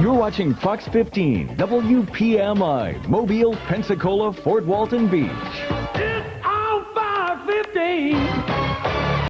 You're watching Fox 15, WPMI, Mobile, Pensacola, Fort Walton Beach.